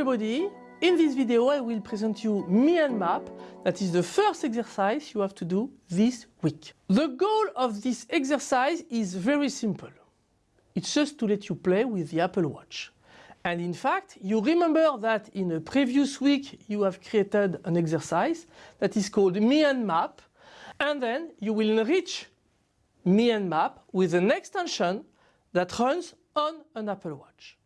in this video I will present you Me and Map. That is the first exercise you have to do this week. The goal of this exercise is very simple. It's just to let you play with the Apple Watch. And in fact, you remember that in a previous week you have created an exercise that is called Me and Map. And then you will enrich Me and Map with an extension that runs on an Apple Watch.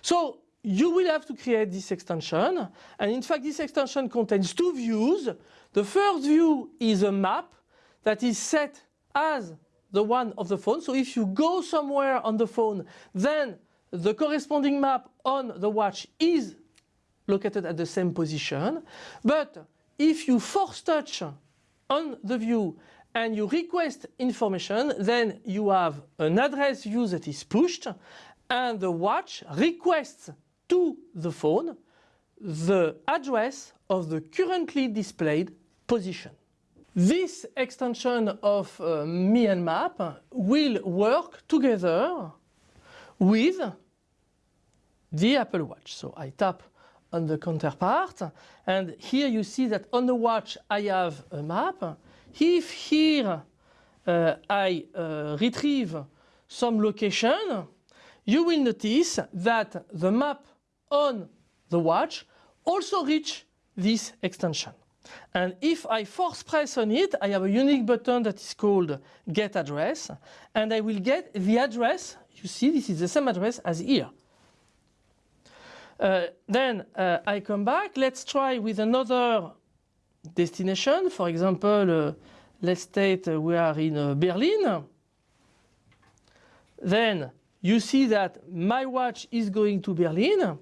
So you will have to create this extension and in fact this extension contains two views. The first view is a map that is set as the one of the phone. So if you go somewhere on the phone then the corresponding map on the watch is located at the same position. But if you force touch on the view and you request information then you have an address view that is pushed and the watch requests to the phone the address of the currently displayed position. This extension of uh, Me and Map will work together with the Apple Watch. So I tap on the counterpart and here you see that on the watch I have a map. If here uh, I uh, retrieve some location, you will notice that the map on the watch also reach this extension. And if I force press on it, I have a unique button that is called get address and I will get the address, you see this is the same address as here. Uh, then uh, I come back, let's try with another destination, for example, uh, let's state we are in uh, Berlin. Then you see that my watch is going to Berlin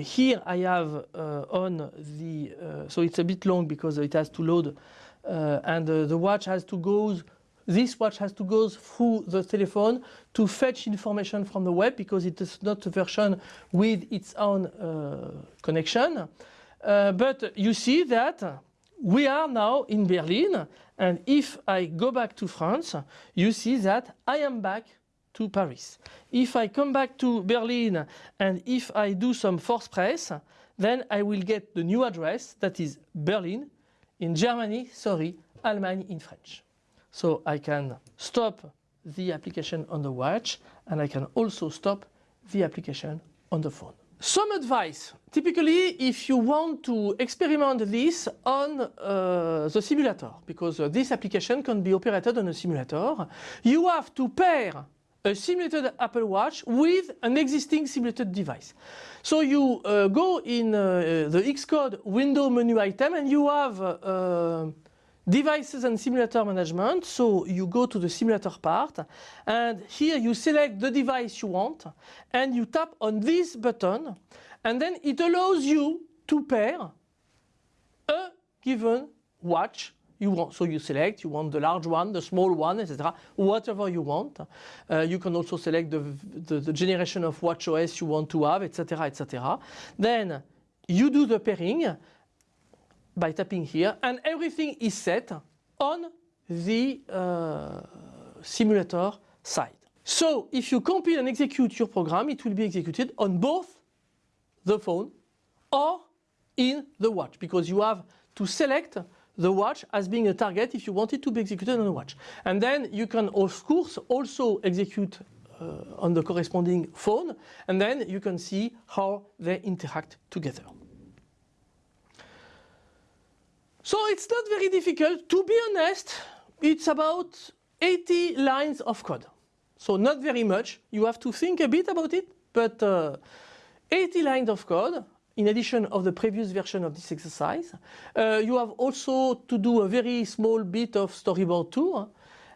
here I have uh, on the, uh, so it's a bit long because it has to load uh, and the watch has to go, this watch has to go through the telephone to fetch information from the web because it is not a version with its own connection. but you see that we are now in Berlin and if I go back to France, you see that I am back to Paris. If I come back to Berlin and if I do some force press, then I will get the new address that is Berlin in Germany, sorry, Allemagne in French. So I can stop the application on the watch and I can also stop the application on the phone. Some advice. Typically, if you want to experiment this on uh, the simulator, because uh, this application can be operated on a simulator, you have to pair a simulated Apple Watch with an existing simulated device. So you uh, go in uh, the Xcode window menu item and you have uh, devices and simulator management. So you go to the simulator part and here you select the device you want and you tap on this button and then it allows you to pair a given watch you want. So you select, you want the large one, the small one, etc. Whatever you want. Uh, you can also select the, the, the, generation of watch OS you want to have, etc. etc. Then you do the pairing by tapping here and everything is set on the uh, simulator side. So if you compile and execute your program, it will be executed on both the phone or in the watch because you have to select the watch as being a target if you want it to be executed on a watch. And then you can of course also execute uh, on the corresponding phone and then you can see how they interact together. So it's not very difficult. To be honest, it's about 80 lines of code. So not very much. You have to think a bit about it, but uh, 80 lines of code in addition of the previous version of this exercise. Uh, you have also to do a very small bit of storyboard too.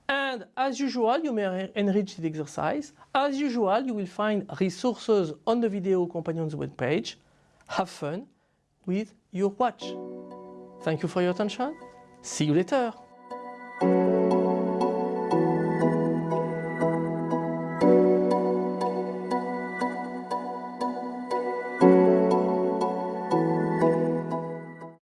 And as usual, you may enrich the exercise. As usual, you will find resources on the video companions webpage. Have fun with your watch. Thank you for your attention. See you later.